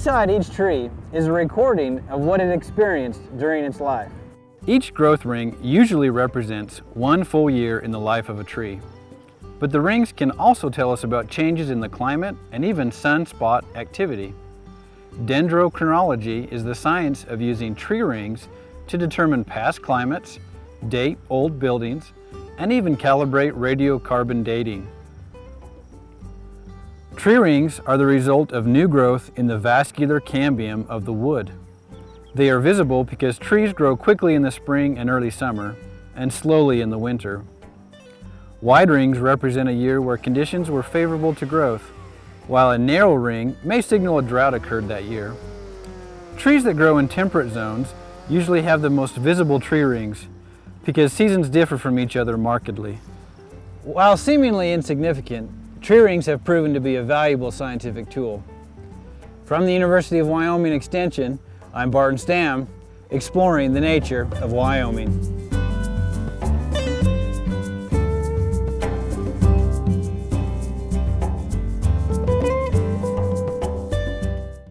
Inside each tree is a recording of what it experienced during its life. Each growth ring usually represents one full year in the life of a tree. But the rings can also tell us about changes in the climate and even sunspot activity. Dendrochronology is the science of using tree rings to determine past climates, date old buildings, and even calibrate radiocarbon dating. Tree rings are the result of new growth in the vascular cambium of the wood. They are visible because trees grow quickly in the spring and early summer, and slowly in the winter. Wide rings represent a year where conditions were favorable to growth, while a narrow ring may signal a drought occurred that year. Trees that grow in temperate zones usually have the most visible tree rings because seasons differ from each other markedly. While seemingly insignificant, Tree rings have proven to be a valuable scientific tool. From the University of Wyoming Extension, I'm Barton Stam, exploring the nature of Wyoming.